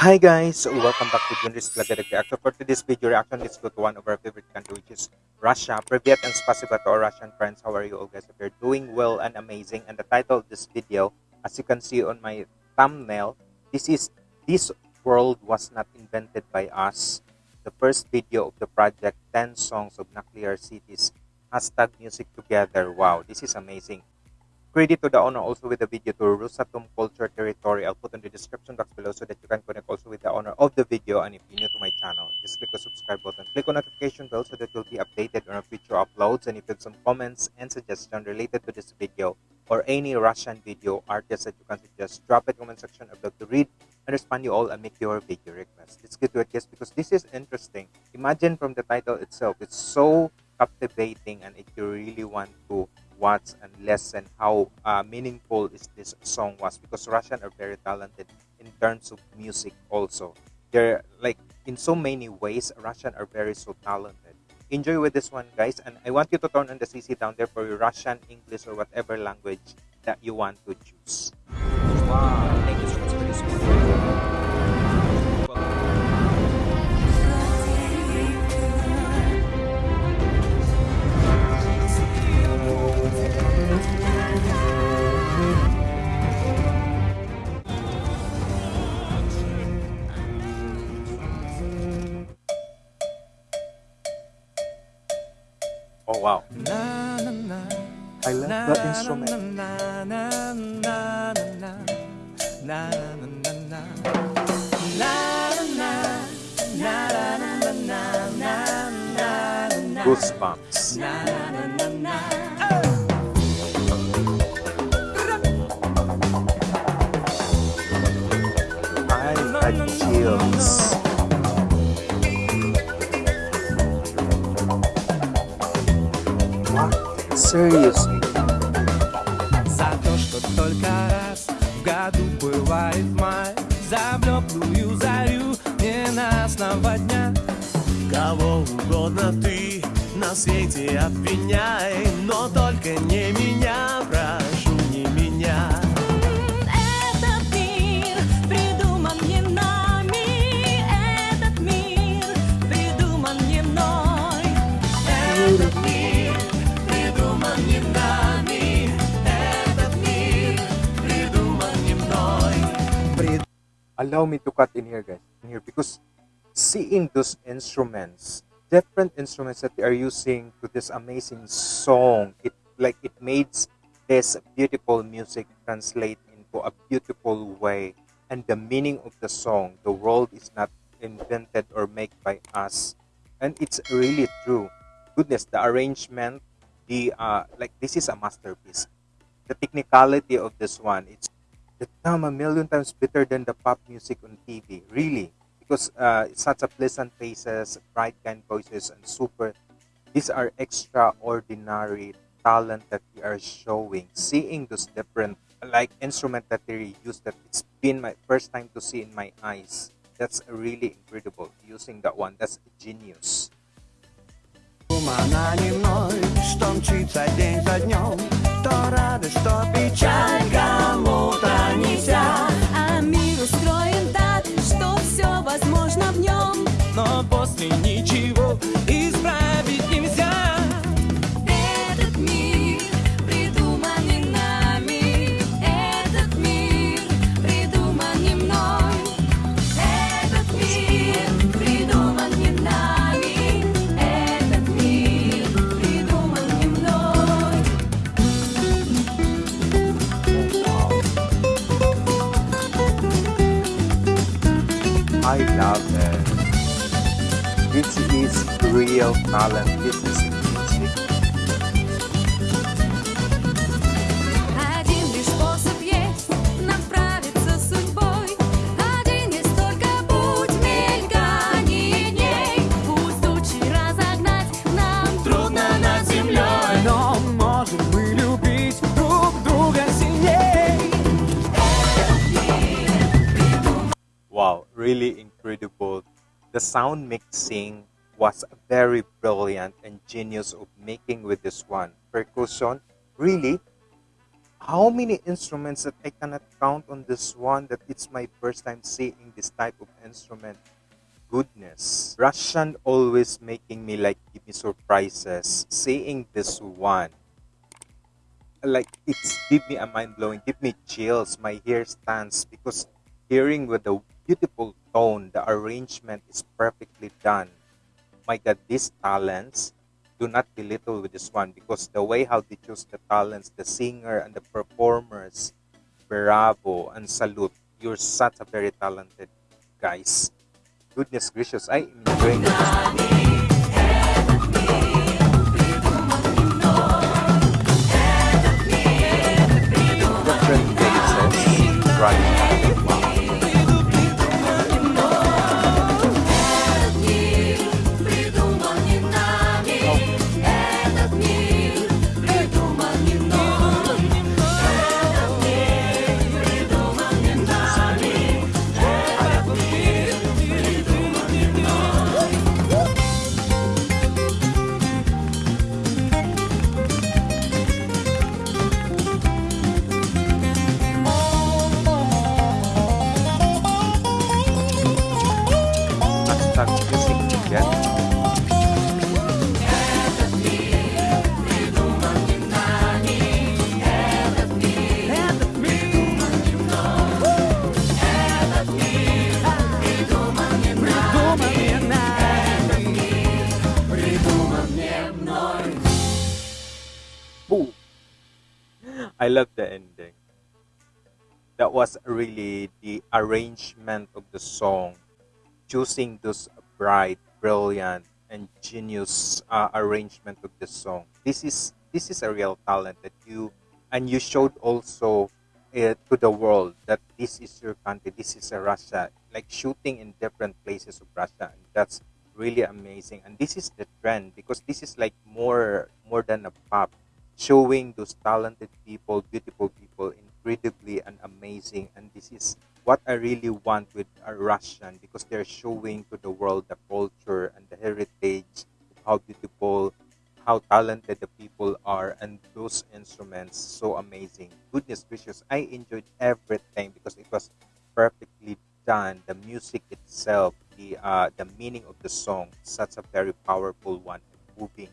Hi guys, welcome back to Junris Vlog Reaction. For today's video reaction, let's go to one of our favorite country which is Russia. Privyet and spasiba to our Russian friends. How are you all guys? If you're doing well and amazing. And the title of this video, as you can see on my thumbnail, this is This World Was Not Invented by Us. The first video of the project, 10 Songs of Nuclear Cities. Hashtag Music Together. Wow, this is amazing. Credit to the owner also with the video to Rosatom Culture Territory. I'll put in the description box below so that you can connect also with the owner of the video. And if you're new to my channel, just click the subscribe button. Click on notification bell so that you'll be updated on our future uploads. And if you have some comments and suggestions related to this video or any Russian video artist that you can suggest, drop it in the comment section. I'd love to read and respond you all and make your video request. Let's get to it, guys, because this is interesting. Imagine from the title itself, it's so captivating and if you really want to watch and listen how uh, meaningful is this song was because Russian are very talented in terms of music also. They're like in so many ways Russian are very so talented. Enjoy with this one guys and I want you to turn on the CC down there for your Russian, English or whatever language that you want to choose. Wow, Oh wow. I love the instrument. Goosebumps. I had chills. Seriously? За то, что только раз в году бывает май За блеклую зарю ненастного дня Кого угодно ты на свете обвиняй Но только не меня, allow me to cut in here guys in here because seeing those instruments different instruments that they are using to this amazing song it like it makes this beautiful music translate into a beautiful way. And the meaning of the song the world is not invented or made by us. And it's really true. Goodness the arrangement the uh like this is a masterpiece. The technicality of this one it's the time a million times better than the pop music on TV. Really, because uh, it's such a pleasant faces, bright kind voices, and super. These are extraordinary talent that we are showing. Seeing those different like instrument that they use that it's been my first time to see in my eyes. That's really incredible. Using that one, that's genius. Она не мной, что мчится день за днем То радость, то печаль real music. Wow, really incredible. The sound mixing was very brilliant and genius of making with this one. Percussion, really, how many instruments that I cannot count on this one that it's my first time seeing this type of instrument. Goodness. Russian always making me like give me surprises. Seeing this one. Like it's give me a mind blowing, give me chills, my hair stands because hearing with the beautiful tone, the arrangement is perfectly done. My god, these talents do not belittle with this one because the way how they choose the talents, the singer and the performers, bravo and salute. You're such a very talented guys. Goodness gracious, I am enjoying this. Different eh? I love the ending. That was really the arrangement of the song, choosing those bright, brilliant, and genius uh, arrangement of the song. This is this is a real talent that you and you showed also uh, to the world that this is your country. This is a Russia, like shooting in different places of Russia, and that's really amazing. And this is the trend because this is like more more than a pop showing those talented people, beautiful people, incredibly and amazing. And this is what I really want with a Russian because they're showing to the world the culture and the heritage, how beautiful, how talented the people are, and those instruments so amazing. Goodness gracious, I enjoyed everything because it was perfectly done. The music itself, the uh, the meaning of the song, such a very powerful one moving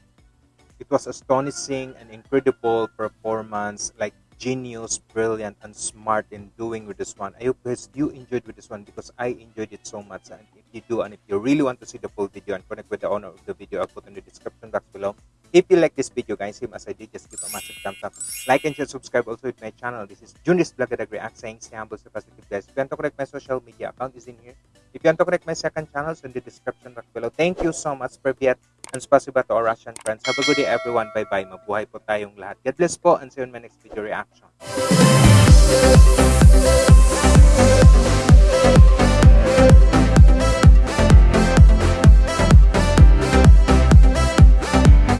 it was astonishing and incredible performance, like genius, brilliant, and smart in doing with this one. I hope guys you enjoyed with this one because I enjoyed it so much. And if you do, and if you really want to see the full video and connect with the owner of the video, I'll put in the description box below. If you like this video, guys, same as I did, just give a massive thumbs up. Like and share, subscribe also with my channel. This is Junis Vlog at React saying stay humble, stay positive, guys. If you want to connect my social media account is in here. If you want to connect my second channel, it's in the description box below. Thank you so much, Privyat, and spasiba to our Russian friends. Have a good day, everyone. Bye-bye. Mabuhay po tayong lahat. God bless po, and see you in my next video reaction.